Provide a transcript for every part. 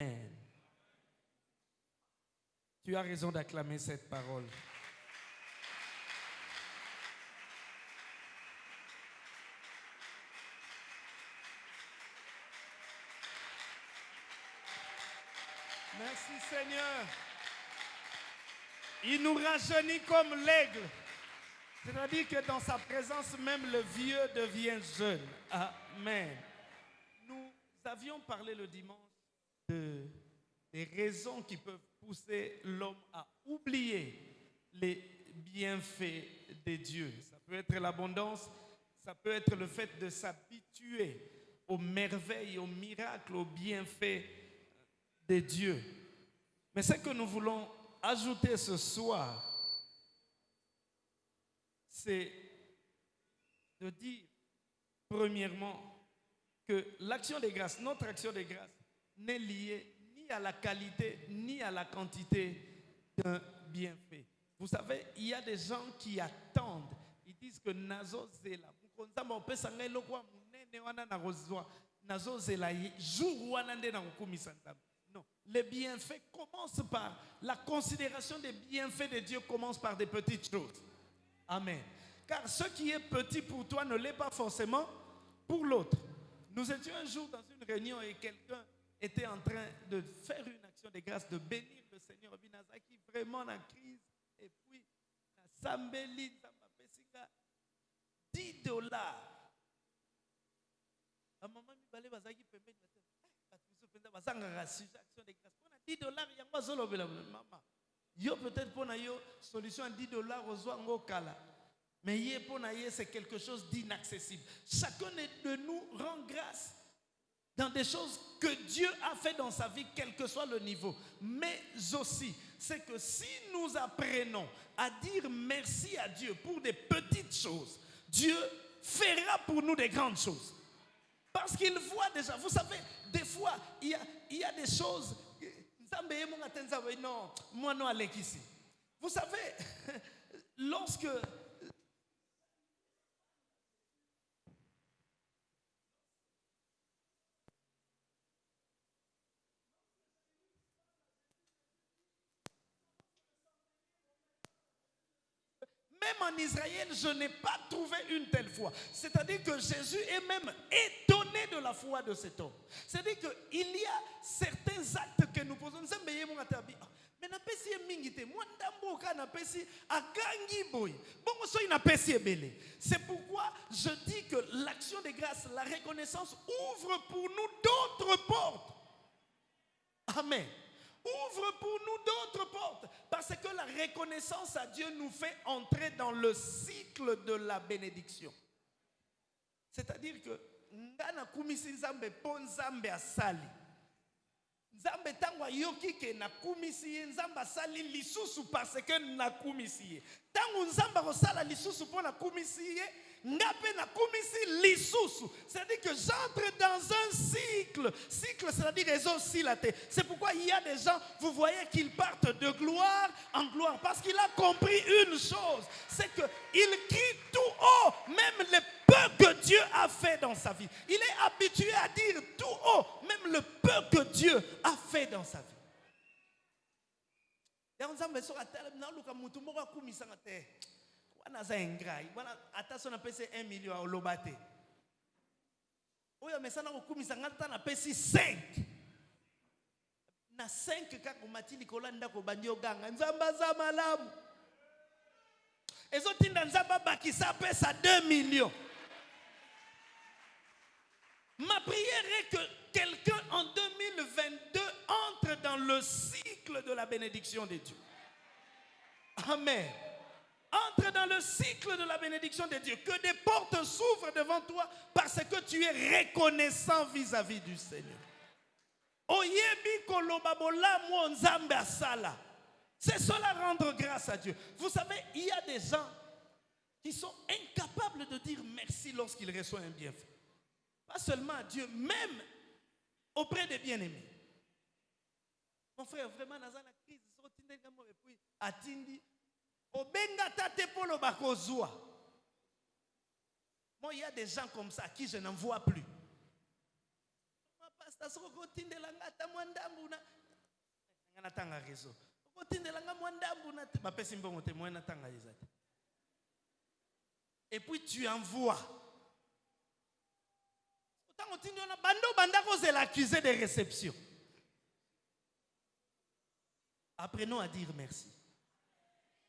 Amen. Tu as raison d'acclamer cette parole. Merci Seigneur. Il nous rajeunit comme l'aigle. C'est-à-dire que dans sa présence, même le vieux devient jeune. Amen. Nous avions parlé le dimanche des raisons qui peuvent pousser l'homme à oublier les bienfaits de Dieu. Ça peut être l'abondance, ça peut être le fait de s'habituer aux merveilles, aux miracles, aux bienfaits de Dieu. Mais ce que nous voulons ajouter ce soir, c'est de dire, premièrement, que l'action des grâces, notre action des grâces, n'est liée à la qualité ni à la quantité d'un bienfait. Vous savez, il y a des gens qui attendent, ils disent que nazo zela, mukonzamba opesa ngai eloko ya monene wana nakozwa nazo zela ye jour non. Les bienfaits commencent par la considération des bienfaits de Dieu commence par des petites choses. Amen. Car ce qui est petit pour toi ne l'est pas forcément pour l'autre. Nous étions un jour dans une réunion et quelqu'un était en train de faire une action de grâce, de bénir le Seigneur Binazaki, vraiment en crise. Et puis, Sambeli, 10 dollars. La maman mi bazaki pembeni bazanga action de grâce. Pour 10 dollars, yango azolobela maman. Yo peut-être pour yo solution à 10 dollars aux ngo kala. Mais yé pour c'est quelque chose d'inaccessible. Chacun de nous rend grâce dans des choses que Dieu a fait dans sa vie, quel que soit le niveau. Mais aussi, c'est que si nous apprenons à dire merci à Dieu pour des petites choses, Dieu fera pour nous des grandes choses. Parce qu'il voit déjà, vous savez, des fois, il y a, il y a des choses. Vous savez, lorsque Même en Israël, je n'ai pas trouvé une telle foi. C'est-à-dire que Jésus est même étonné de la foi de cet homme. C'est-à-dire qu'il y a certains actes que nous posons. Mais inapesi ebele c'est pourquoi je dis que l'action de grâce la reconnaissance ouvre pour nous d'autres portes amen ouvre pour nous d'autres portes. Parce que la reconnaissance à Dieu nous fait entrer dans le cycle de la bénédiction. C'est-à-dire que nzambe po nzambe asali. Nzambe tango ayoki ke nakumisi ye nzambe asali lisusu parce que nakumisi ye. Tango nzambe akosala lisusu po nakumisi ye c'est-à-dire que j'entre dans un cycle. Cycle c'est-à-dire ezosilate c'est pourquoi il y a des gens vous voyez qu'ils partent de gloire en gloire. Parce qu'il a compris une chose. C'est que il crie tout haut. Même le peu que Dieu a fait dans sa vie. Il est habitué à dire tout haut. Même le peu que Dieu a fait dans sa vie wana aza ingrai wana ata so napesi 1 million oloba te. Oyo amesana kokumisa ngai ata napesi 5 na 5 kaka omati likolo ya ndako obandi oganga. Nzambe aza malamu. Ezotinda nzambe abakisa apesa 2 millions. Ma prière est que quelqu'un en 2022 entre dans le cycle de la bénédiction de Dieu. Amen. Entre dans le cycle de la bénédiction de Dieu. Que des portes s'ouvrent devant toi parce que tu es reconnaissant vis-à-vis du Seigneur. C'est cela rendre grâce à Dieu. Vous savez, il y a des gens qui sont incapables de dire merci lorsqu'ils reçoivent un bienfait. Pas seulement à Dieu, même auprès des bien-aimés. Mon frère, vraiment, dans la crise, et puis, atindi, obenga tate polo bakozwa. Moi, il y a des gens comme ça qui je n'en vois plus. pasta soki okotindela nga ata mwa ndambu na nga natanga réseau. Okotindela nga mwa ndambu na te bapesi mbongo te moye natanga eza te. Et puis tu envoies. Ntango otindi wana bando banda kozela accusé de réception apprenons à dire merci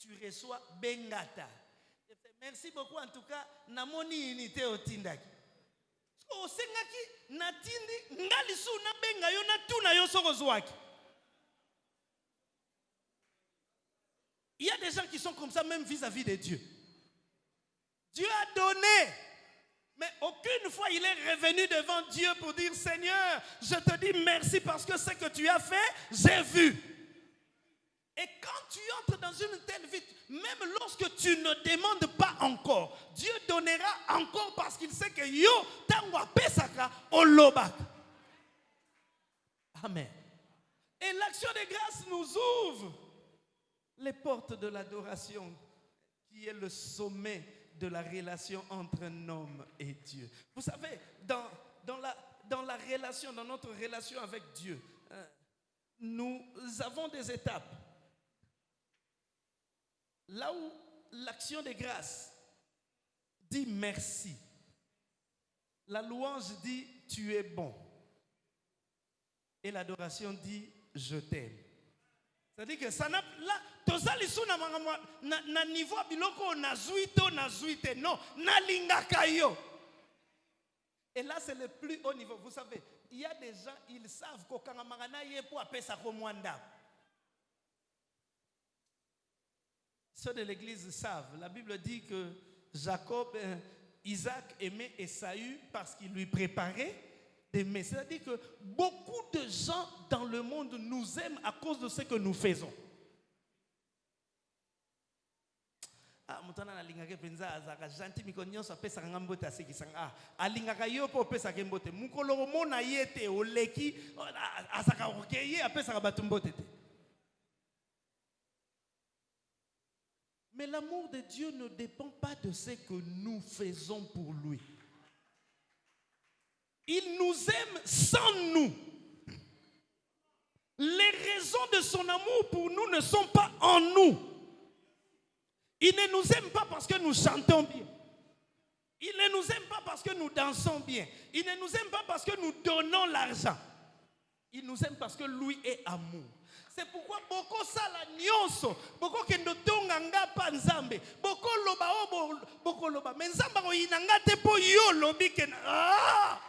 tu reçois bengata. Merci beaucoup en tout cas namoni unité ozwaki il y a des gens qui sont comme ça même vis-à-vis de Dieu. Dieu a donné mais aucune fois il est revenu devant Dieu pour dire Seigneur je te dis merci parce que ce que tu as fait j'ai vu et quand tu entres dans une telle vie, même lorsque tu ne demandes pas encore, Dieu donnera encore parce qu'il sait que yo tangwa pesaka olobak. Amen. Et l'action de grâce nous ouvre les portes de l'adoration qui est le sommet de la relation entre un homme et Dieu. Vous savez, dans, dans, la, dans la relation, dans notre relation avec Dieu, hein, nous avons des étapes. Là où l'action de grâce dit merci, la louange dit tu es bon. Et l'adoration dit je t'aime. C'est-à-dire que ça n'a là tozali sous na na, niveau biloko na zuito na zuite non na lingaka yo. Et là c'est le plus haut niveau. Vous savez, il y a des gens ils savent kokanga mangana ye pour ko mwanda. Ceux de l'église savent. La Bible dit que Jacob, euh, Isaac aimait Esaü parce qu'il lui préparait des. C'est-à-dire que beaucoup de gens dans le monde nous aiment à cause de ce que nous faisons. ah Mais l'amour de Dieu ne dépend pas de ce que nous faisons pour lui. Il nous aime sans nous. Les raisons de son amour pour nous ne sont pas en nous. Il ne nous aime pas parce que nous chantons bien. Il ne nous aime pas parce que nous dansons bien. Il ne nous aime pas parce que nous donnons l'argent. Il nous aime parce que lui est amour. c'est pourquoi bokosala nyonso bokokende otonga nga mpa nzambe bokoloba oyo bokoloba me nzambe akoyina nga te mpo yo olobi kena. Ah!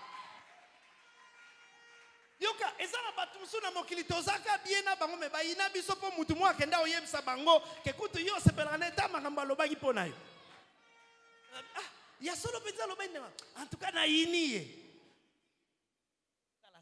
Yoka eza na bato mosusu na mokili tozaka bie na bango me bayina biso mpo motu moko akende oyebisa bango kekutu yo osepelaka na eta makambo alobaki mpo na yo. Ah, ya solo mpenza alobaki ndema en tout cas nayini ye.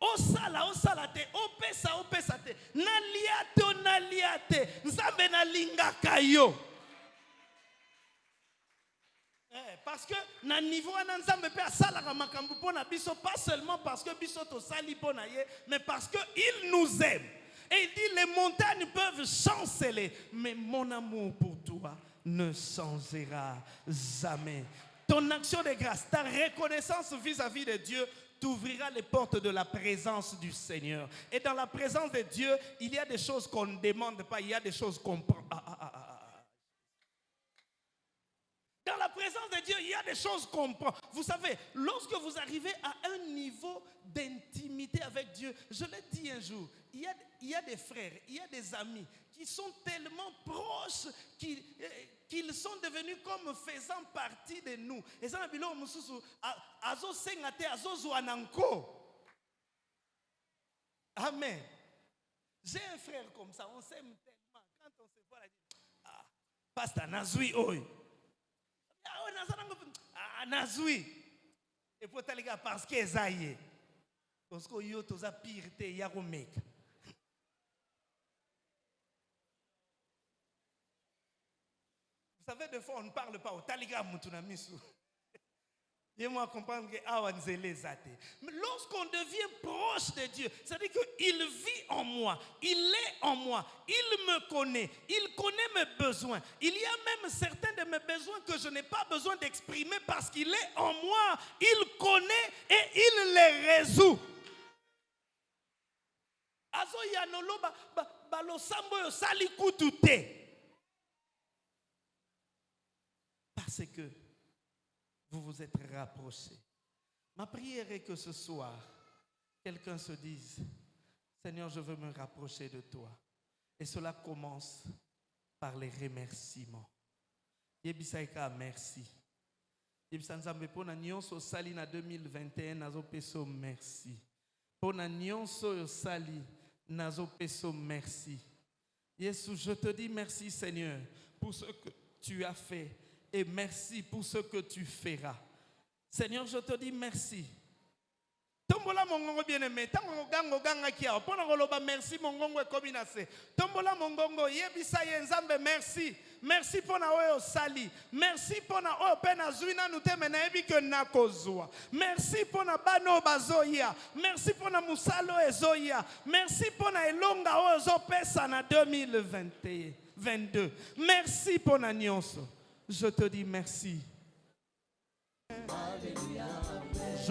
osala osala te opesa opesa te. Nalia te o nalia te. Nzambe nalingaka yo. Eh, parce que na niveau wana nzambe mpe asalaka makambo mpo na biso pas seulement parce que biso tosali mpo na ye mais parce que il nous aime. Et il dit les montagnes peuvent chanceler mais mon amour pour toi ne changera jamais. Ton action de grâce ta reconnaissance vis-à-vis de Dieu t'ouvrira les portes de la présence du Seigneur. Et dans la présence de Dieu, il y a des choses qu'on ne demande pas, il y a des choses qu'on prend. Ah, ah, ah, dans la présence de Dieu, il y a des choses qu'on prend. Vous savez, lorsque vous arrivez à un niveau d'intimité avec Dieu, je l'ai dit un jour, il y, a, il y, a, des frères, il y a des amis qui sont tellement proches qu'ils qu'ils sont devenus comme faisant partie de nous. Et ça, azo. Amen. J'ai un frère comme ça, on s'aime tellement. Quand on se voit, on dit, ah, pasteur Nazui, oi. Ah, Nazui. Et pour t'aller parce que Zaye. parce que yo toza pire te ya komeka Vous savez, des fois, on ne parle pas au taliga mutuna misu. Et moi comprendre que. Mais lorsqu'on devient proche de Dieu, c'est-à-dire qu'il vit en moi, il est en moi, il me connaît, il connaît mes besoins. Il y a même certains de mes besoins que je n'ai pas besoin d'exprimer parce qu'il est en moi, il connaît et il les résout. Parce que vous vous êtes rapprochés. Ma prière est que ce soir, quelqu'un se dise, Seigneur, je veux me rapprocher de toi. Et cela commence par les remerciements. Yebisaika, merci. Yebisa nzambe pona nyonso sali na 2021 nazo peso merci. Pona nyonso yo sali nazo peso merci. Yesu, je te dis merci Seigneur pour ce que tu as fait et merci pour ce que tu feras. Seigneur, je te dis merci. tombola mongongo bien aimé ntango ogango ogangaki awa mpo na koloba merci mongongo ekomi na se. Tombola mongongo yebisa ye nzambe merci. Merci mpo na oyo osali. Merci mpo na oyo mpe nazwi nanu te me nayebi ke nakozwa. Merci mpo na bana oyo bazoya. Merci mpo na mosala ezoya. Merci mpo na elonga oyo ozopesa na 2022 merci mpo na nyonso je te dis merci